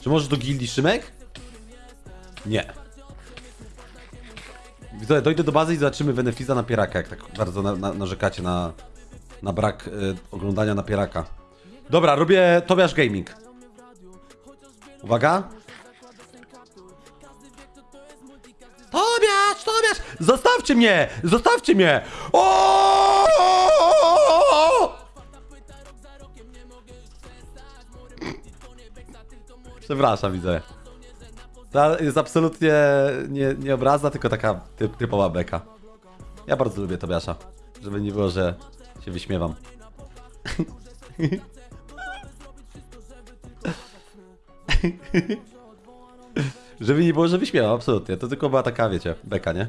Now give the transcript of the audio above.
Czy możesz do gildii Szymek? Nie. Widzowie, dojdę do bazy i zobaczymy Benefiza na Pieraka, jak tak bardzo na, na, narzekacie na, na brak y, oglądania na Pieraka. Dobra, robię Tobiasz Gaming. Uwaga. Tobiasz, Tobiasz! Zostawcie mnie! Zostawcie mnie! O! Przepraszam, widzę. To jest absolutnie nie, nie obraza, tylko taka typ, typowa beka. Ja bardzo lubię Tobiasza. Żeby nie było, że się wyśmiewam. żeby nie było, że wyśmiewam, absolutnie. To tylko była taka, wiecie, beka, nie?